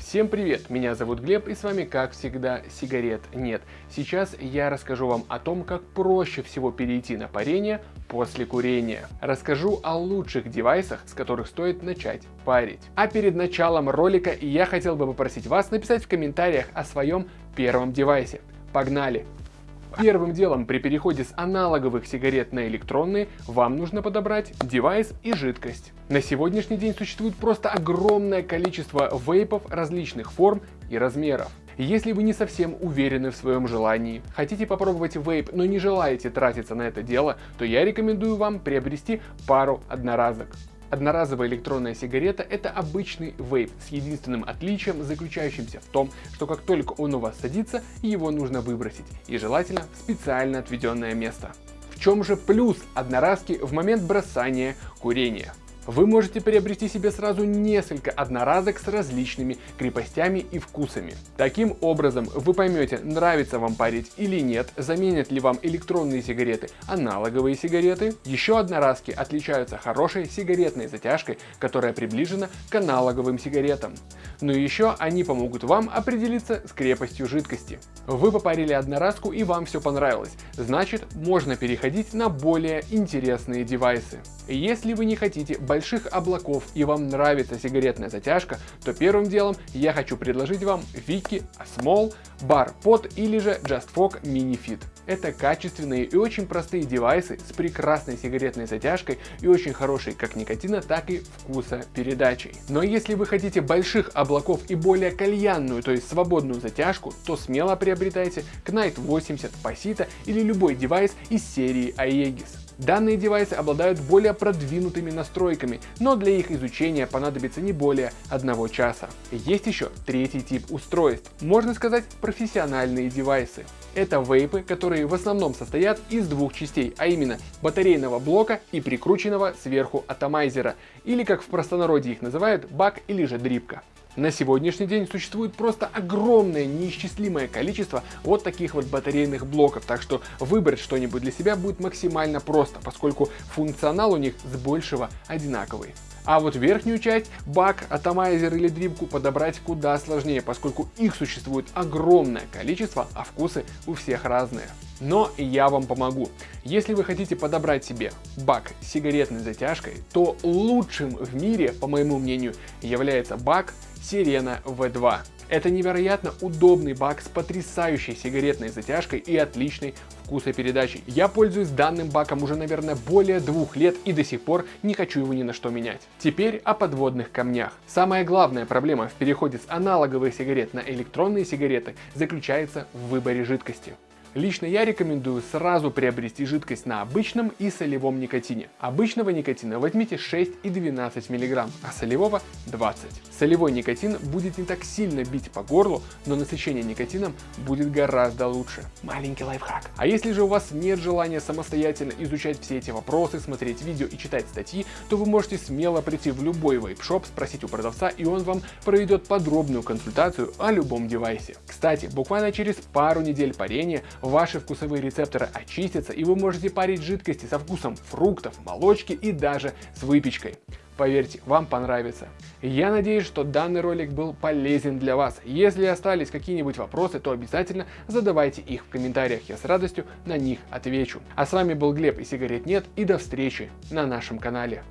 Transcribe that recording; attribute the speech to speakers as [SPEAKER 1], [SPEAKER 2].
[SPEAKER 1] Всем привет, меня зовут Глеб и с вами как всегда сигарет нет. Сейчас я расскажу вам о том, как проще всего перейти на парение после курения. Расскажу о лучших девайсах, с которых стоит начать парить. А перед началом ролика я хотел бы попросить вас написать в комментариях о своем первом девайсе. Погнали! Первым делом при переходе с аналоговых сигарет на электронные вам нужно подобрать девайс и жидкость. На сегодняшний день существует просто огромное количество вейпов различных форм и размеров. Если вы не совсем уверены в своем желании, хотите попробовать вейп, но не желаете тратиться на это дело, то я рекомендую вам приобрести пару одноразок. Одноразовая электронная сигарета – это обычный вейп с единственным отличием, заключающимся в том, что как только он у вас садится, его нужно выбросить, и желательно в специально отведенное место. В чем же плюс одноразки в момент бросания курения? Вы можете приобрести себе сразу несколько одноразок с различными крепостями и вкусами. Таким образом, вы поймете, нравится вам парить или нет, заменят ли вам электронные сигареты аналоговые сигареты. Еще одноразки отличаются хорошей сигаретной затяжкой, которая приближена к аналоговым сигаретам. Но еще они помогут вам определиться с крепостью жидкости. Вы попарили одноразку и вам все понравилось, значит можно переходить на более интересные девайсы. Если вы не хотите больших облаков и вам нравится сигаретная затяжка, то первым делом я хочу предложить вам Viki Small Bar Pod или же Just Fog Mini Fit. Это качественные и очень простые девайсы с прекрасной сигаретной затяжкой и очень хорошей как никотина, так и вкуса передачей. Но если вы хотите больших облаков и более кальянную, то есть свободную затяжку, то смело приобретайте Knight 80 Pasita или любой девайс из серии Aegis. Данные девайсы обладают более продвинутыми настройками, но для их изучения понадобится не более одного часа. Есть еще третий тип устройств, можно сказать профессиональные девайсы. Это вейпы, которые в основном состоят из двух частей, а именно батарейного блока и прикрученного сверху атомайзера, или как в простонародье их называют бак или же дрипка. На сегодняшний день существует просто огромное неисчислимое количество вот таких вот батарейных блоков, так что выбрать что-нибудь для себя будет максимально просто, поскольку функционал у них с большего одинаковый. А вот верхнюю часть, бак, атомайзер или дрипку подобрать куда сложнее, поскольку их существует огромное количество, а вкусы у всех разные. Но я вам помогу. Если вы хотите подобрать себе бак с сигаретной затяжкой, то лучшим в мире, по моему мнению, является бак Sirena V2. Это невероятно удобный бак с потрясающей сигаретной затяжкой и отличной вкусопередачей. Я пользуюсь данным баком уже, наверное, более двух лет и до сих пор не хочу его ни на что менять. Теперь о подводных камнях. Самая главная проблема в переходе с аналоговых сигарет на электронные сигареты заключается в выборе жидкости. Лично я рекомендую сразу приобрести жидкость на обычном и солевом никотине. Обычного никотина возьмите 6 и 12 мг, а солевого 20. Солевой никотин будет не так сильно бить по горлу, но насыщение никотином будет гораздо лучше. Маленький лайфхак. А если же у вас нет желания самостоятельно изучать все эти вопросы, смотреть видео и читать статьи, то вы можете смело прийти в любой вейп-шоп, спросить у продавца и он вам проведет подробную консультацию о любом девайсе. Кстати, буквально через пару недель парения ваши вкусовые рецепторы очистятся и вы можете парить жидкости со вкусом фруктов, молочки и даже с выпечкой. Поверьте, вам понравится. Я надеюсь, что данный ролик был полезен для вас. Если остались какие-нибудь вопросы, то обязательно задавайте их в комментариях, я с радостью на них отвечу. А с вами был Глеб и сигарет нет и до встречи на нашем канале.